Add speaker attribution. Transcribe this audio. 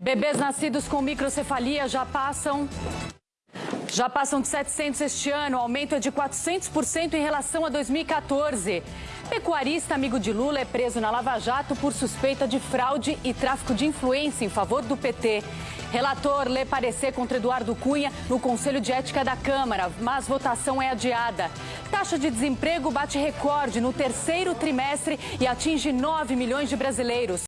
Speaker 1: Bebês nascidos com microcefalia já passam já passam de 700 este ano, o aumento é de 400% em relação a 2014. Pecuarista amigo de Lula é preso na Lava Jato por suspeita de fraude e tráfico de influência em favor do PT. Relator lê parecer contra Eduardo Cunha no Conselho de Ética da Câmara, mas votação é adiada. Taxa de desemprego bate recorde no terceiro trimestre e atinge 9 milhões de brasileiros.